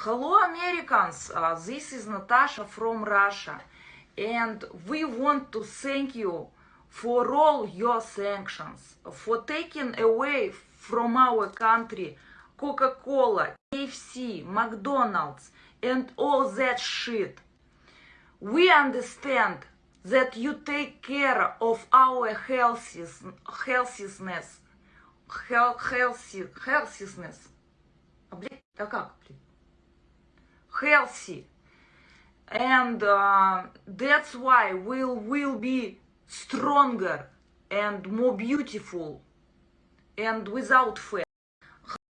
Hello, Americans. Uh, this is Natasha from Russia, and we want to thank you for all your sanctions, for taking away from our country Coca Cola, KFC, McDonald's, and all that shit. We understand that you take care of our healthiness, healthiness, health, healthy, healthiness. А, блядь, а как, блядь? Healthy. And uh, that's why we'll, will be stronger and more beautiful and without fat.